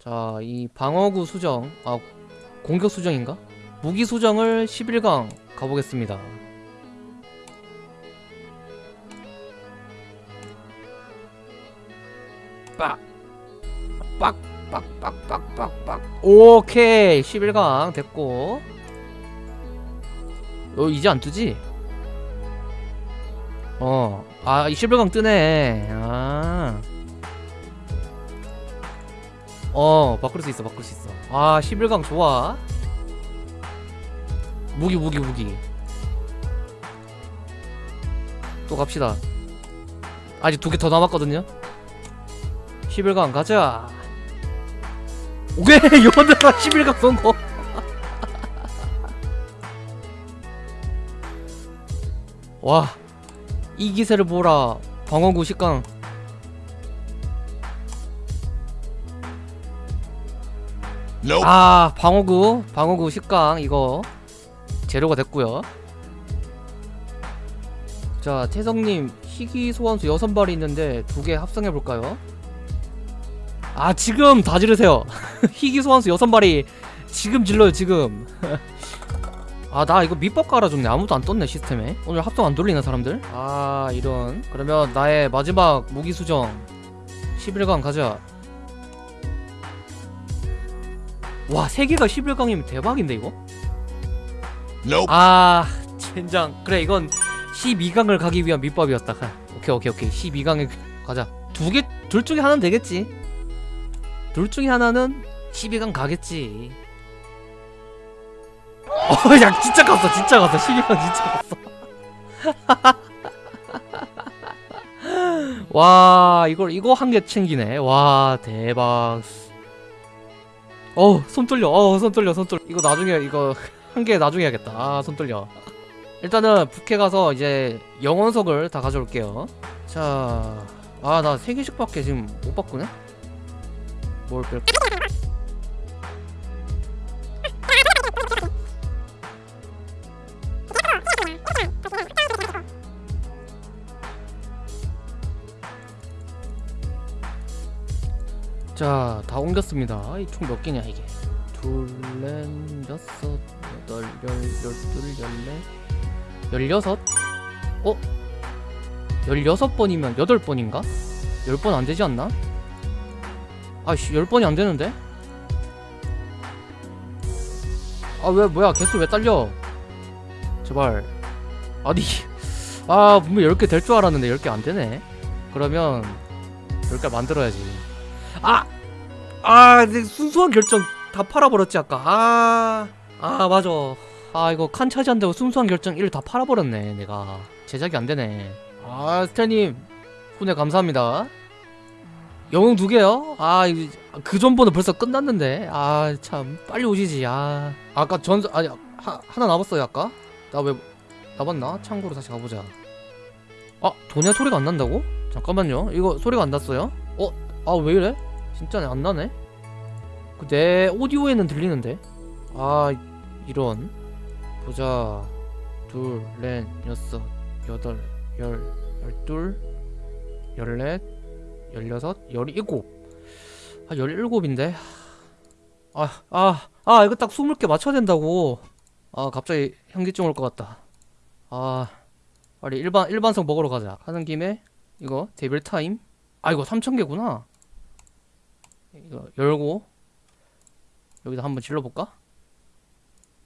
자, 이 방어구 수정, 아, 공격 수정인가? 무기 수정을 11강 가보겠습니다. 빡! 빡! 빡! 빡! 빡! 빡! 빡! 오케이! 11강 됐고. 어, 이제 안 뜨지? 어, 아, 이 11강 뜨네. 아. 어 바꿀 수 있어 바꿀 수 있어. 아 11강 좋아. 무기 무기 무기. 또 갑시다. 아직 두 개 더 남았거든요. 11강 가자. 오케이 요번에가 11강 성공 와 이 기세를 보라. 방어구 10강 아 방어구 방어구 10강 이거 재료가 됐고요. 자 태성님 희귀 소환수 6발이 있는데 두 개 합성해볼까요? 아 지금 다 지르세요. 희귀 소환수 6발이 지금 질러요 지금. 아 나 이거 밑밥 깔아줬네. 아무도 안 떴네 시스템에. 오늘 합성 안 돌리는 사람들? 아 이런. 그러면 나의 마지막 무기 수정. 11강 가자 와, 세 개가 11강이면 대박인데 이거? 아, 젠장. 그래, 이건 12강을 가기 위한 밑밥이었다. 가. 오케이, 오케이, 오케이. 12강에 가자. 두 개, 둘 중에 하나는 되겠지. 둘 중에 하나는 12강 가겠지. 어, 야, 진짜 갔어, 진짜 갔어. 12강 진짜 갔어. 와, 이걸, 이거 한 개 챙기네. 와, 대박. 어우 손 떨려. 어손 떨려 손 떨려. 이거 나중에 이거 한 개 나중에 해야겠다. 아 손 떨려. 일단은 북해 가서 이제 영원석을 다 가져올게요. 자 아 나세 개씩 밖에 지금 못 바꾸네? 뭘 뺄까 자, 다 옮겼습니다. 이총몇 개냐 이게? 둘, 넷, 여섯, 여덟, 열, 열둘, 열넷, 열여섯? 어? 열여섯 번이면 여덟 번인가? 열 번 안 되지 않나? 아씨, 열 번이 안 되는데? 아, 왜, 뭐야, 개수 왜 딸려? 제발. 아니, 아, 분명 10개 될 줄 알았는데 10개 안 되네? 그러면 10개 만들어야지. 아! 아, 내 순수한 결정 다 팔아버렸지 아까. 아, 아 맞아. 아 이거 칸 차지한다고 순수한 결정 1다 팔아버렸네 내가. 제작이 안 되네. 아 스태님 후회 감사합니다. 영웅 두 개요? 아, 그 전번은 벌써 끝났는데. 아, 참 빨리 오시지. 아, 아까 전 아니 하, 하나 남았어요 아까. 나 왜 남았나? 참고로 다시 가보자. 아, 도냐 소리가 안 난다고? 잠깐만요. 이거 소리가 안 났어요? 어? 아, 왜 이래? 진짜네 안 나네. 그내 오디오에는 들리는데. 아, 이런. 보자. 둘, 넷, 여섯, 여덟, 열, 열둘, 열넷, 열여섯, 열일곱. 아, 열일곱인데. 아, 아, 아, 이거 딱 스물 개 맞춰야 된다고. 아, 갑자기 현기증 올 것 같다. 아, 빨리 일반 일반석 먹으러 가자. 하는 김에 이거 devil time. 아, 이거 3천 개구나. 이거 열고 여기다 한번 질러볼까?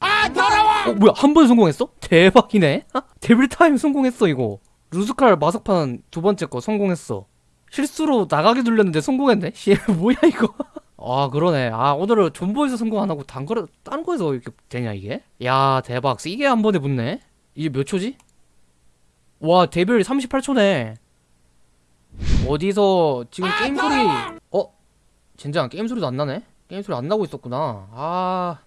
아 더러워! 어 뭐야 한 번 성공했어? 대박이네 devil time 성공했어 이거 루스칼 마석판 두 번째 거 성공했어 실수로 나가게 눌렸는데 성공했네 씨 뭐야 이거 아 그러네 아 오늘은 존버에서 성공 안 하고 단 거를 딴 거에서 이렇게 되냐 이게 야 대박 이게 한 번에 붙네 이게 몇 초지? 와 devil 38초네 어디서 지금 게임 소리 어? 젠장 게임 소리도 안 나네? 게임 소리 안 나고 있었구나. 아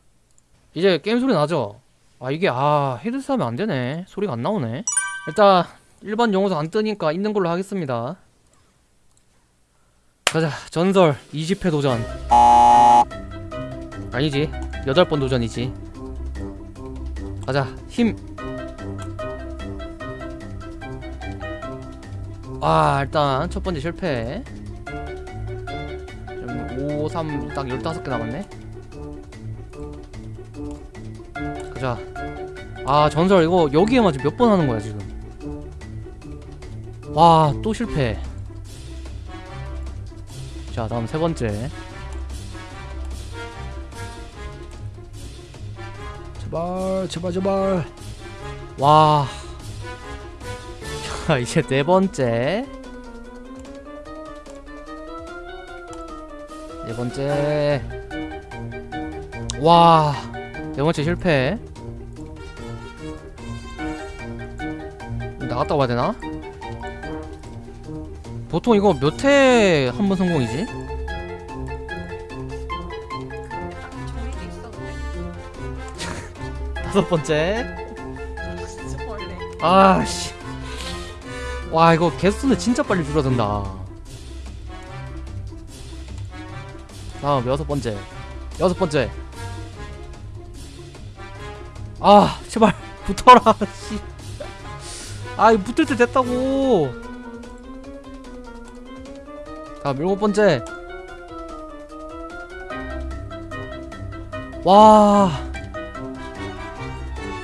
이제 게임 소리 나죠? 아 이게 아 헤드셋 하면 안 되네. 소리가 안 나오네. 일단 일반 영어도 안 뜨니까 있는 걸로 하겠습니다. 가자 전설 20회 도전. 아니지 8번 도전이지. 가자 힘. 아 일단 첫 번째 실패 5, 3, 딱 15개 남았네. 가자. 아 전설 이거 여기에만 지금 몇 번 하는 거야 지금? 와 또 실패. 자 다음 세 번째. 제발 제발 제발. 와. 자, 이제 네 번째. 네 번째. 와. 네 번째 실패. 나갔다 와야 되나? 보통 이거 몇 회 한 번 성공이지? 다섯 번째. 아씨. 와 이거 개수는 진짜 빨리 줄어든다. 다음 여섯 번째. 여섯 번째. 아 제발 붙어라. 씨. 아 이거 붙을 때 됐다고. 다음 일곱 번째. 와.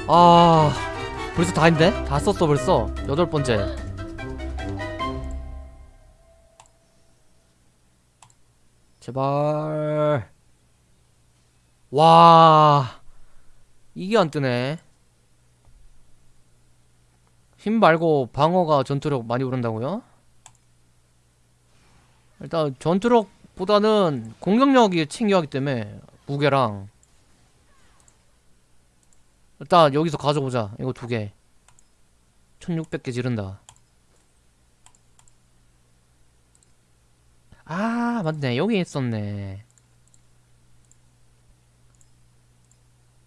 아. 벌써 다 했네? 다 썼어 벌써 여덟 번째 제발. 와 이게 안 뜨네. 힘 말고 방어가 전투력 많이 오른다고요? 일단 전투력보다는 공격력이 챙겨하기 때문에 무게랑. 일단 여기서 가져보자 이거 두개. 1600개 지른다. 아 맞네. 여기 있었네.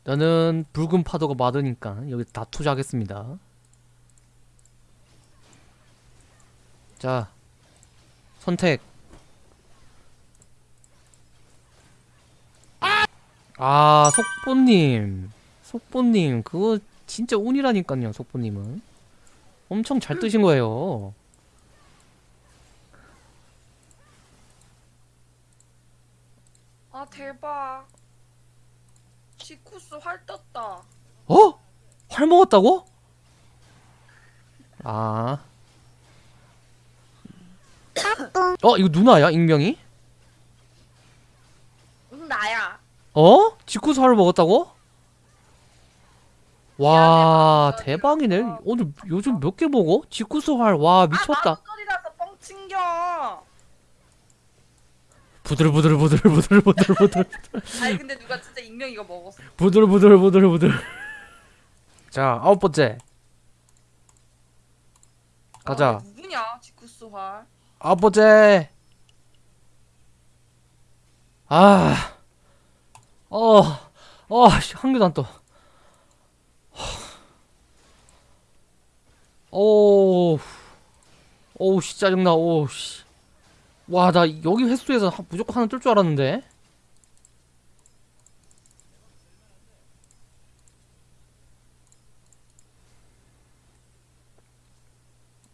나는 붉은 파도가 많으니까 여기 다 투자하겠습니다. 자 선택. 아 속보님. 속보님 그거 진짜 운이라니까요 속보님은. 엄청 잘 뜨신 거예요 대박. 지쿠스 활 떴다. 어? 활 먹었다고? 아. 어 이거 누나야 익명이? 응 나야. 어? 직구수 활을 먹었다고? 와 미안해, 대박이네. 오늘 요즘 몇 개 먹어? 직구수 활와 아 미쳤다 나도 소리라서 뻥 튕겨. 부들부들부들부들부들부들 아니 근데 누가 진짜 익명 이거 먹었어. 부들부들부들부들 자 아홉 번째 가자 아, 누구냐 지쿠스 활. 아홉 번째. 아, 어, 어, 씨, 한 개도 안 떠. 오, 오우, 씨, 짜증나, 오우, 씨. 와, 나 여기 횟수에서 하- 무조건 하나 뜰 줄 알았는데.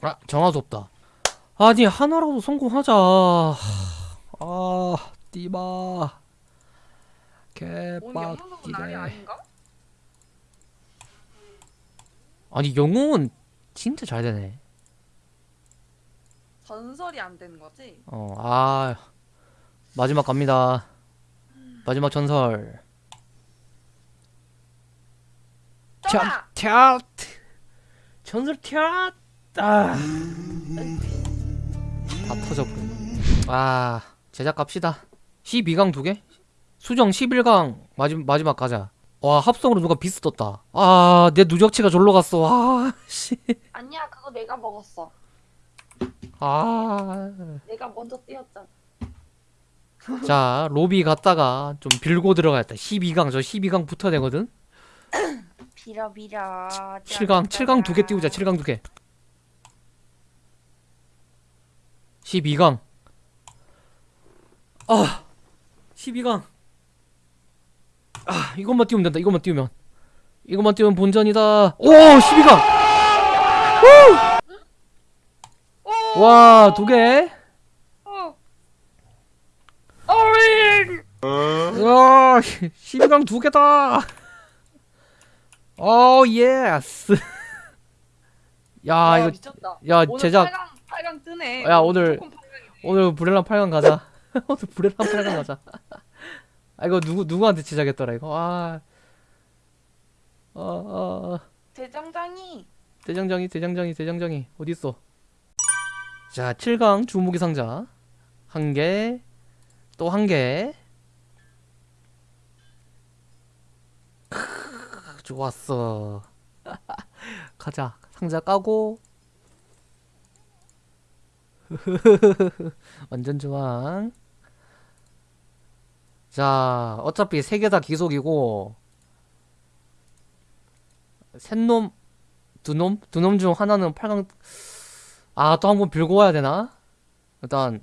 아, 정화도 없다. 아니 하나라도 성공하자. 아 띠바 개빡기네. 아니 영웅은 진짜 잘 되네. 전설이 안 되는 거지? 어, 아 마지막 갑니다. 마지막 전설. 떠라. 튀앗 전설 튀앗 아. 다 터져버렸네. 아 제작 갑시다. 12강 두 개? 수정 11강 마지, 마지막 가자. 와 합성으로 누가 비스 떴다. 아 내 누적치가 졸로 갔어. 아 씨. 아니야 그거 내가 먹었어. 아. 내가 먼저 뛰었잖아. 자 로비 갔다가 좀 빌고 들어가야겠다. 12강 저 12강 붙어야 되거든. 빌어 빌어. 7강 7강 두 개 띄우자. 7강 두 개. 12강. 아 12강. 아 이것만 띄우면 된다. 이것만 띄우면. 이것만 띄우면 본전이다. 오 12강. 오 와, 두 개. 어. 어이. 야, 12강 두 개다. oh, yes. 야, 와, 이거 미쳤다. 야, 오늘 제작 8강 8강 뜨네. 야, 오늘- 무조건 8강이네. 오늘 브렐랑 8강 가자. 오늘 브렐랑 8강 가자. 아, 이거 누구 누구한테 제작했더라 이거. 아. 어, 어, 어. 대장장이 대장장이 대장장이 대장장이 어디 있어? 자, 7강 주무기 상자 한 개, 또 한 개. 좋았어. 가자. 상자 까고. 완전 좋아. 자, 어차피 세 개 다 기속이고 셋놈 두 놈? 두 놈 중 하나는 8강 아 또 한 번 빌고 와야 되나? 일단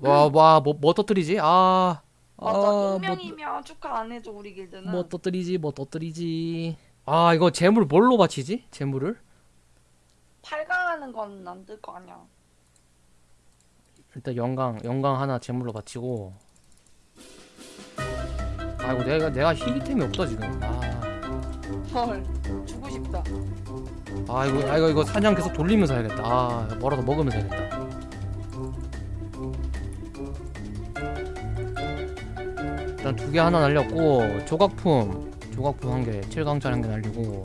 와와뭐 뭐 터뜨리지? 아 맞아 아, 익명이면 축하 안 해줘 우리 길드는. 뭐, 뭐 터뜨리지 뭐 터뜨리지 아 이거 재물 뭘로 바치지? 재물을? 8강 하는 건 안 될 거 아니야. 일단 영광 영광 하나 재물로 바치고 아이고 내가 내가 희귀템이 없다 지금 아 헐 싶다. 아 이거 아 이거 이거 사냥 계속 돌리면서 해야겠다. 아 뭐라도 먹으면서 해야겠다. 일단 두 개 하나 날렸고 조각품. 조각품 한개 7강짜리 한개 날리고.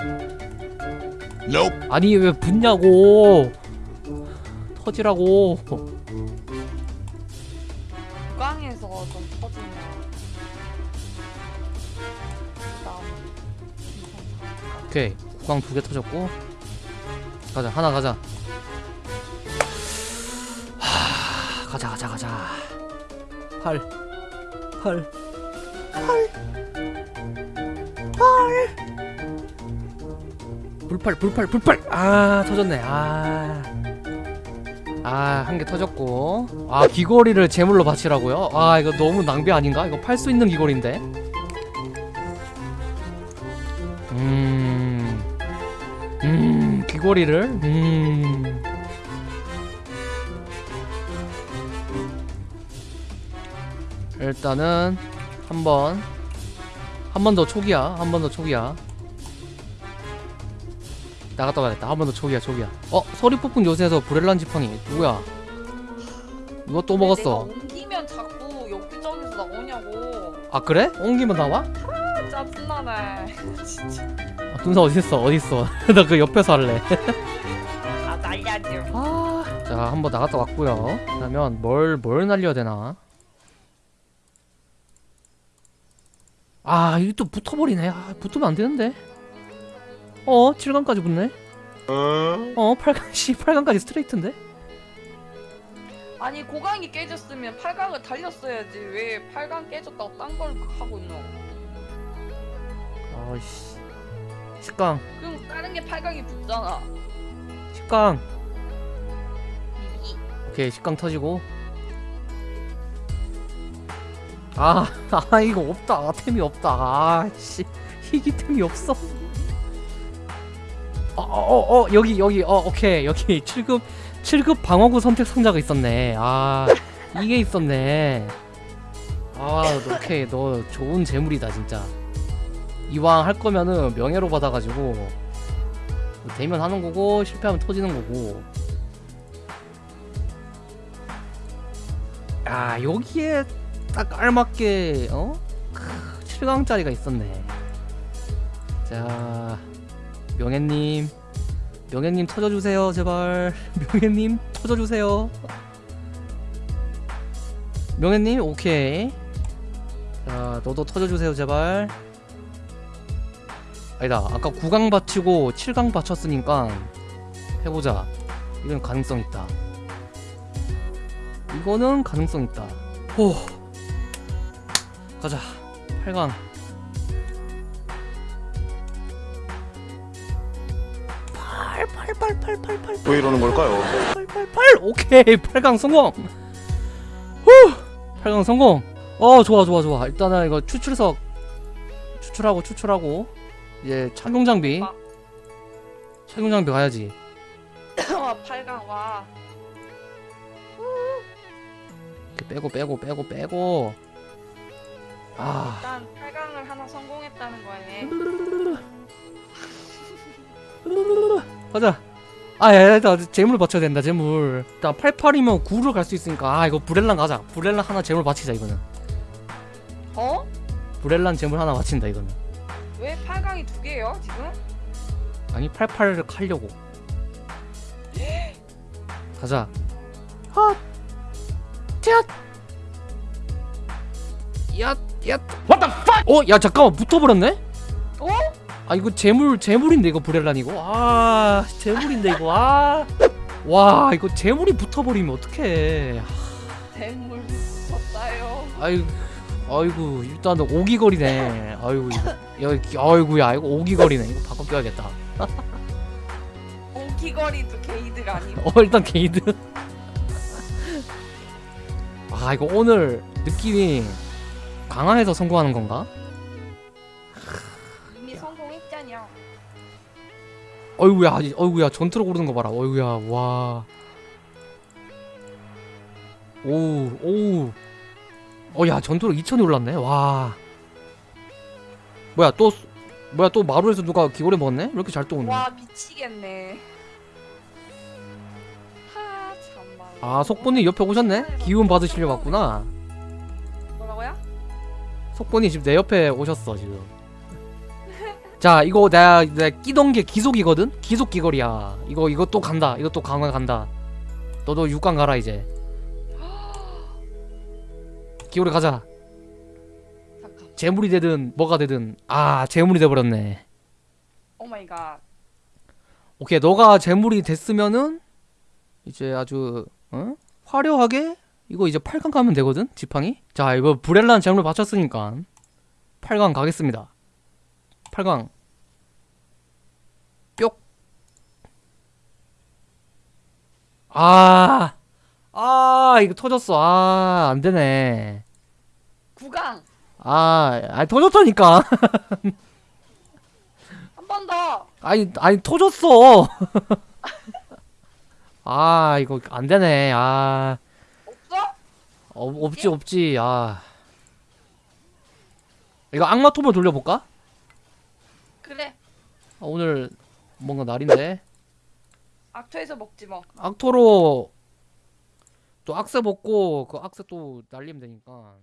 아니 왜 붙냐고. 터지라고. 국강에서 좀 터지면. 오케이 구강 두개 터졌고. 가자 하나 가자. 하 가자 가자 가자. 8 8 8 불팔 불팔 불팔. 아 터졌네. 아 아 한 개 터졌고. 아 귀걸이를 제물로 바치라고요? 아 이거 너무 낭비 아닌가? 이거 팔 수 있는 귀걸인데 음, 귀걸이를, 음. 일단은 한 번 한 번 더 초기야, 한 번 더 초기야. 나갔다 와야겠다. 한 번 더 초기야, 초기야. 어, 소리 폭풍 요새에서 브렐란 지팡이 누구야? 누가 또 먹었어? 옮기면 자꾸 여기저기서 나오냐고. 아 그래? 옮기면 나와? 아, 짜증나네. 진짜. 아, 눈사 어디 있어? 어디 있어? 나 그 옆에서 할래. 아 날려줘. 아, 자 한번 나갔다 왔고요. 그러면 뭘 뭘 날려야 되나? 아, 이게 또 붙어버리네. 아, 붙으면 안 되는데. 어, 7강까지 붙네. 어, 8강 씨, 8강까지 스트레이트인데. 아니 고강이 깨졌으면 8강을 달렸어야지. 왜 8강 깨졌다고 딴 걸 하고 있노? 아이씨. 10강, 그럼 다른 게 8강이 붙잖아. 10강. 이- 오케이, 10강 터지고. 아, 아 이거 없다. 템이 없다. 아, 씨. 희귀템이 없어. 어, 어, 어, 여기, 여기, 어, 오케이. 여기 7급, 7급 방어구 선택 상자가 있었네. 아, 이게 있었네. 아, 너, 오케이. 너 좋은 재물이다, 진짜. 이왕 할 거면은 명예로 받아가지고. 뭐 되면 하는 거고, 실패하면 터지는 거고. 아 여기에 딱 알맞게 어? 7강짜리가 있었네 자 명예님 명예님 터져주세요 제발 명예님 터져주세요 명예님 오케이 자 너도 터져주세요 제발 아니다 아까 9강 받치고 7강 받쳤으니까 해보자 이건 가능성 있다 이거는 가능성 있다. 호. 가자. 8강. 8 8 8 8 8 8왜 이러는 걸까요? 8 8 8 오케이. 8강 성공. 후. 8강 성공. 어, 좋아 좋아 좋아. 일단은 이거 추출석 추출하고 추출하고 이제 착용 장비. 아. 착용 장비 가야지. 와 8강 와. 이렇게 빼고 빼고 빼고 빼고 아 일단 8강을 하나 성공했다는 거네. 가자 아 야 나 재물 받쳐야 된다 재물 일단 88이면 9로 갈 수 있으니까 아 이거 브렐란 가자 브렐란 하나 재물 바치자 이거는 어? 브렐란 재물 하나 바친다 이거는 왜 8강이 두 개예요 지금? 아니 88을 하려고 가자 헛 얏! 얏! 얏! What the fuck! 어? 야 잠깐만 붙어버렸네? 어? 아 이거 재물 재물인데 이거 브렐란 이거 아 재물인데 이거 아 와 이거 재물이 붙어버리면 어떡해 대물 붙었다요. 아 이고 아이고 일단 오기거리네. 아이고 여기 아이고야 이거 오기거리네. 이거 바꿔 껴야겠다. 오기거리도 게이드가 아니고. 어 일단 게이드. 아 이거 오늘 느낌이 강화해서 성공하는 건가? 이미 성공했잖여. 어이구야 어이구야 전투로 고르는 거 봐라. 어이구야 와. 오우 오우 어 야 전투로 2000이 올랐네 와 뭐야 또 수- 뭐야 또 마루에서 누가 기고래 먹었네? 왜 이렇게 잘 떠오네 와 미치겠네. 하 참말. 아 속보님 옆에 오셨네? 기운 받으시려고 왔구나 뭐라고요? 속보님 지금 내 옆에 오셨어 지금 자 이거 내가, 내가 끼던 게 귀속이거든? 귀속 귀걸이야 이거 이거 또 간다 이거 또 강화 간다 너도 6강 가라 이제 귀걸이 가자. 잠깐. 제물이 되든 뭐가 되든. 아 제물이 돼버렸네. oh my god. 오케이 너가 제물이 됐으면은 이제 아주 어? 화려하게 이거 이제 8강 가면 되거든 지팡이? 자 이거 브렐란 재물 바쳤으니까 8강 가겠습니다. 8강. 뿅. 아, 아, 이거 터졌어. 아, 안 되네. 9강. 아, 아니, 터졌다니까. 한 번 더. 아니 아니 터졌어. 아 이거 안 되네. 아 없어? 어, 없지 없지. 아 이거 악마 톱을 돌려볼까? 그래. 아, 오늘 뭔가 날인데 악토에서 먹지 뭐. 악토로 또 악세 먹고 그 악세 또 날리면 되니까.